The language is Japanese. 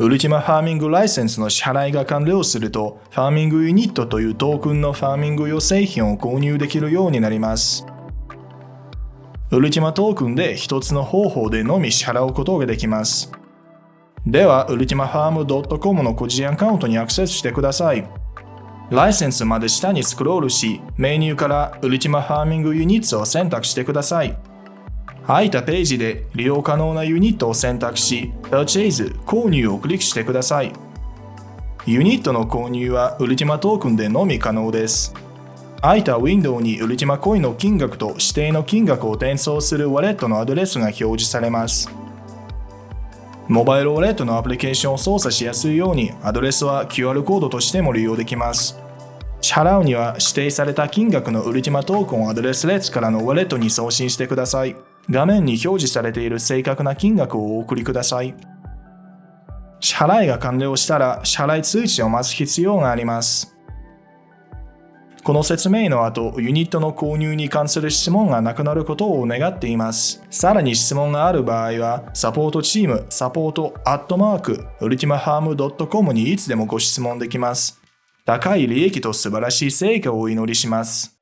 ウルティマファーミングライセンスの支払いが完了すると、ファーミングユニットというトークンのファーミング用製品を購入できるようになります。ウルティマトークンで一つの方法でのみ支払うことができます。では、ウルティマファーム .com の個人アカウントにアクセスしてください。ライセンスまで下にスクロールし、メニューからウルティマファーミングユニッツを選択してください。空いたページで利用可能なユニットを選択し、Purchase 購入をクリックしてください。ユニットの購入はウルティマトークンでのみ可能です。空いたウィンドウにウルティマコインの金額と指定の金額を転送するウォレットのアドレスが表示されます。モバイルウォレットのアプリケーションを操作しやすいようにアドレスは QR コードとしても利用できます。支払うには指定された金額のウルティマトークンをアドレス列からのウォレットに送信してください。画面に表示されている正確な金額をお送りください。支払いが完了したら支払い通知を待つ必要があります。この説明の後、ユニットの購入に関する質問がなくなることを願っています。さらに質問がある場合は、サポートチーム、サポートアットマーク、ウルティマハーム .com にいつでもご質問できます。高い利益と素晴らしい成果をお祈りします。